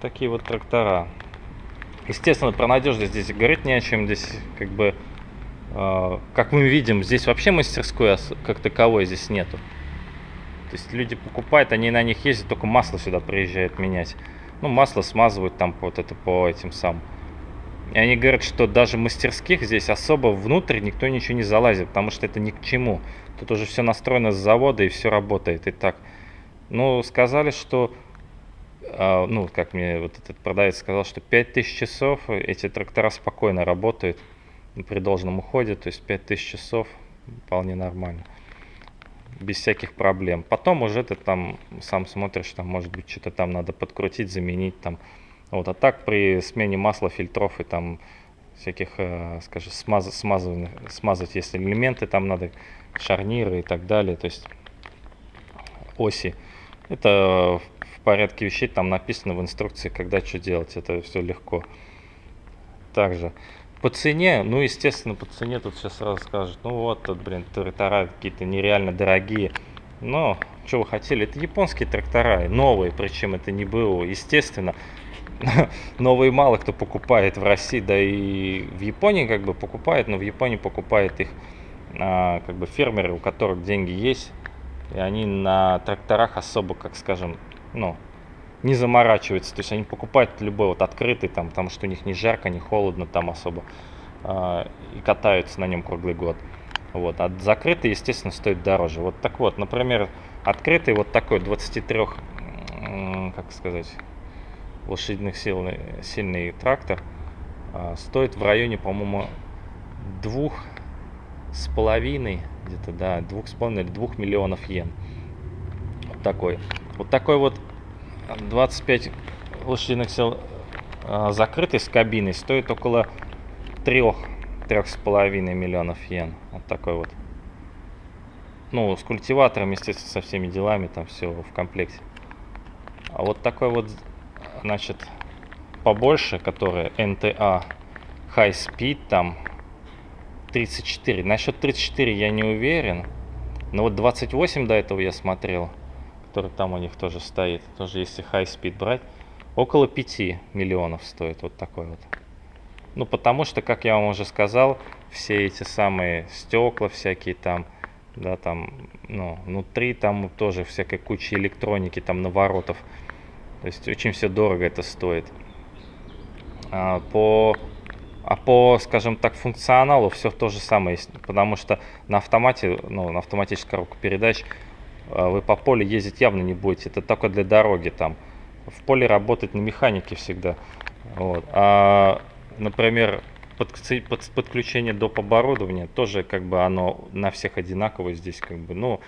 такие вот трактора. Естественно, про надежность здесь говорить не о чем. Здесь как бы, э, как мы видим, здесь вообще мастерской как таковой здесь нету. То есть люди покупают, они на них ездят, только масло сюда приезжают менять. Ну, масло смазывают там вот это по этим самым. И они говорят, что даже мастерских здесь особо внутрь никто ничего не залазит, потому что это ни к чему. Тут уже все настроено с завода и все работает и так. Ну, сказали, что, ну, как мне вот этот продавец сказал, что 5000 часов эти трактора спокойно работают при должном уходе, то есть 5000 часов вполне нормально без всяких проблем. Потом уже ты там сам смотришь, там может быть что-то там надо подкрутить, заменить там. Вот, а так при смене масла, фильтров и там всяких, э, скажем, смаз, смазывать, смазать, если элементы там надо, шарниры и так далее, то есть оси. Это в порядке вещей, там написано в инструкции, когда что делать, это все легко. Также по цене, ну, естественно, по цене тут сейчас сразу скажут, ну вот, тут, блин, трактора какие-то нереально дорогие. Но, что вы хотели, это японские трактора, новые, причем это не было, естественно. Новые мало кто покупает в России, да и в Японии как бы покупает, но в Японии покупает их а, как бы фермеры, у которых деньги есть, и они на тракторах особо, как скажем, ну, не заморачиваются. То есть они покупают любой вот открытый, там, потому что у них не жарко, не холодно там особо. Э, и катаются на нем круглый год. Вот. А закрытый, естественно, стоит дороже. Вот так вот, например, открытый вот такой 23, как сказать, лошадиных сил, сильный трактор э, стоит в районе, по-моему, двух с половиной, где-то, да, двух с половиной или двух миллионов йен. Вот такой. Вот такой вот 25 лошадиных сил а, закрытый с кабиной стоит около 3 3,5 миллионов йен. Вот такой вот. Ну, с культиватором, естественно, со всеми делами, там все в комплекте. А вот такой вот, значит, побольше, который NTA High Speed, там 34. Насчет 34 я не уверен. Но вот 28 до этого я смотрел который там у них тоже стоит, тоже если high speed брать, около 5 миллионов стоит вот такой вот. Ну, потому что, как я вам уже сказал, все эти самые стекла всякие там, да, там, ну, внутри там тоже всякой куча электроники, там, наворотов. То есть очень все дорого это стоит. А по, а по, скажем так, функционалу все то же самое, потому что на автомате, ну, на автоматической коробке передач вы по полю ездить явно не будете, это только для дороги там. В поле работать на механике всегда. Вот. А, например, под, под, подключение доп. оборудования тоже как бы оно на всех одинаково здесь как бы, ну,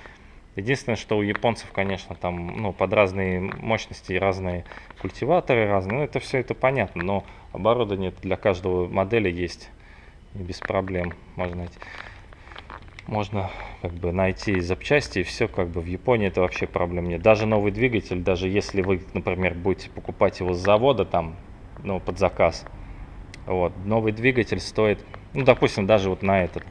единственное, что у японцев, конечно, там, ну, под разные мощности разные культиваторы разные, ну, это все это понятно, но оборудование для каждого модели есть и без проблем можно найти можно как бы найти запчасти и все как бы в Японии это вообще проблем нет. Даже новый двигатель, даже если вы, например, будете покупать его с завода там, ну, под заказ, вот, новый двигатель стоит, ну, допустим, даже вот на этот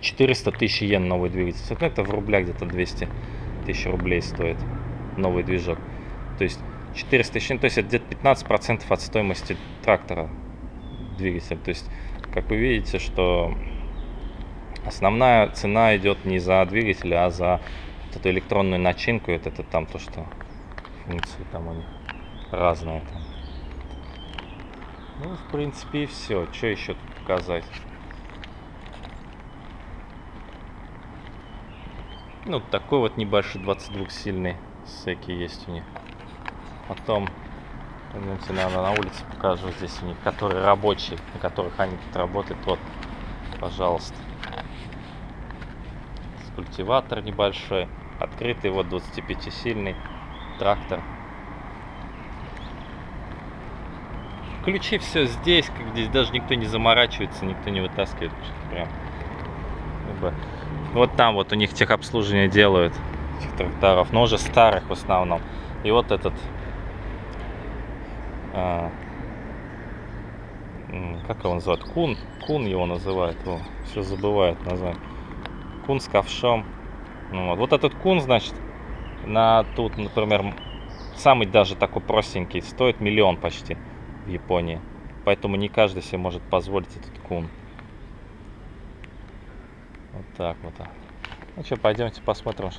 400 тысяч йен новый двигатель. Ну, это в рублях где-то 200 тысяч рублей стоит новый движок. То есть 400 тысяч, то есть это где-то 15% от стоимости трактора двигатель. То есть, как вы видите, что Основная цена идет не за двигатель, а за вот эту электронную начинку. Это, это там то, что функции там у разные. Там. Ну, в принципе, и все. Что еще тут показать? Ну, такой вот небольшой 22-сильный всякие есть у них. Потом, пойдемте, наверное, на улице покажу здесь у них, которые рабочие, на которых они тут работают. Вот, пожалуйста культиватор небольшой, открытый вот 25-сильный трактор. Ключи все здесь, как здесь даже никто не заморачивается, никто не вытаскивает. Прям. Вот там вот у них техобслуживание делают этих тракторов, но уже старых в основном. И вот этот, а, как его называют, кун, кун его называют, О, все забывают название кун с ковшом. Ну вот. вот этот кун, значит, на тут, например, самый даже такой простенький стоит миллион почти в Японии. Поэтому не каждый себе может позволить этот кун. Вот так вот. Ну что, пойдемте посмотрим.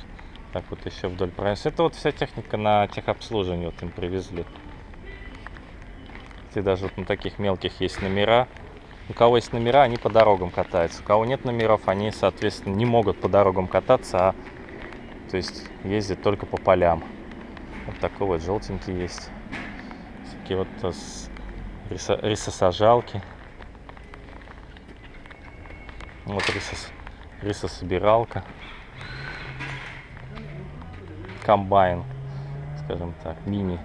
Так вот еще вдоль проезда. Это вот вся техника на техобслуживании вот им привезли. И даже вот на таких мелких есть номера. У кого есть номера, они по дорогам катаются. У кого нет номеров, они, соответственно, не могут по дорогам кататься, а то есть ездят только по полям. Вот такой вот желтенький есть. Такие вот э, рисо, рисосажалки. Вот рисос, рисособиралка. Комбайн, скажем так, мини.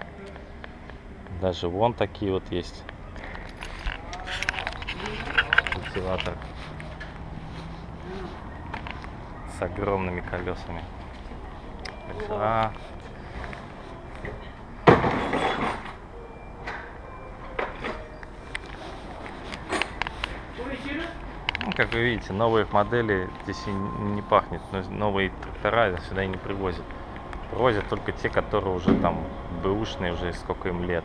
Даже вон такие вот есть. Культиватор. С огромными колесами. Ну, как вы видите, новые модели здесь и не пахнет. Новые трактора сюда и не привозят. Привозят только те, которые уже там бэушные, уже сколько им лет.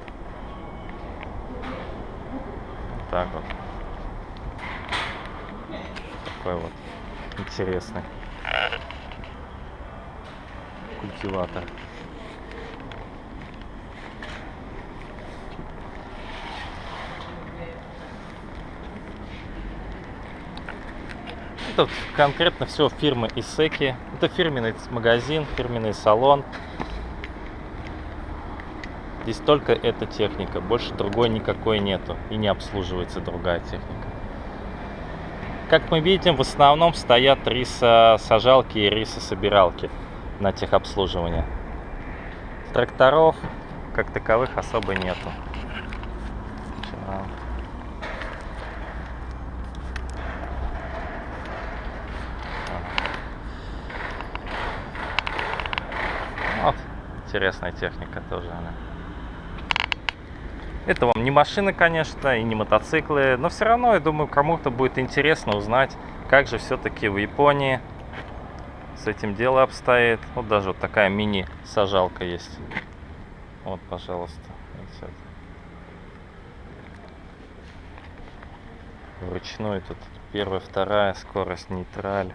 Так вот. Такой вот интересный культиватор. Это конкретно все фирмы Исеки. Это фирменный магазин, фирменный салон. Здесь только эта техника, больше другой никакой нету и не обслуживается другая техника. Как мы видим, в основном стоят рисосажалки и рисособиралки на техобслуживание. Тракторов как таковых особо нету. Вот, интересная техника тоже она. Это вам не машины, конечно, и не мотоциклы, но все равно, я думаю, кому-то будет интересно узнать, как же все-таки в Японии с этим дело обстоит. Вот даже вот такая мини-сажалка есть. Вот, пожалуйста. Вручную тут первая, вторая, скорость нейтраль.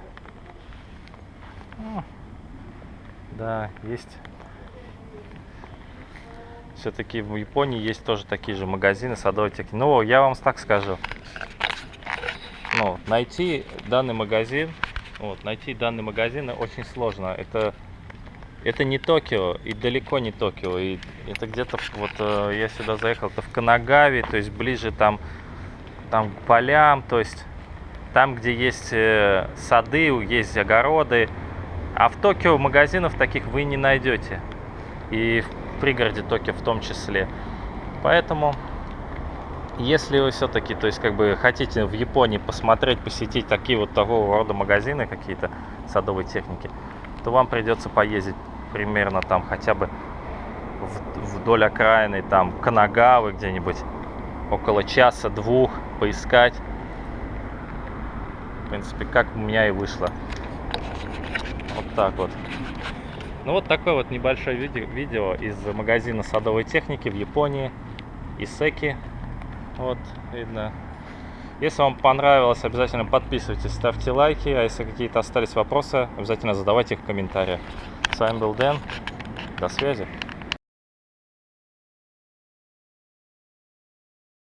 Да, есть. Все-таки в Японии есть тоже такие же магазины садовой техники. Ну, я вам так скажу. Ну, найти данный магазин вот, найти данный магазин очень сложно. Это, это не Токио и далеко не Токио. И это где-то, вот э, я сюда заехал, это в Канагаве, то есть ближе там, там к полям, то есть там, где есть э, сады, есть огороды. А в Токио магазинов таких вы не найдете. И пригороде Токио в том числе. Поэтому если вы все-таки, то есть как бы хотите в Японии посмотреть, посетить такие вот такого рода магазины какие-то садовой техники, то вам придется поездить примерно там хотя бы вдоль окраины, там Канагавы где-нибудь, около часа-двух поискать. В принципе, как у меня и вышло. Вот так вот. Ну вот такое вот небольшое видео, видео из магазина садовой техники в Японии, Исеки. Вот, видно. Если вам понравилось, обязательно подписывайтесь, ставьте лайки. А если какие-то остались вопросы, обязательно задавайте их в комментариях. С вами был Дэн. До связи.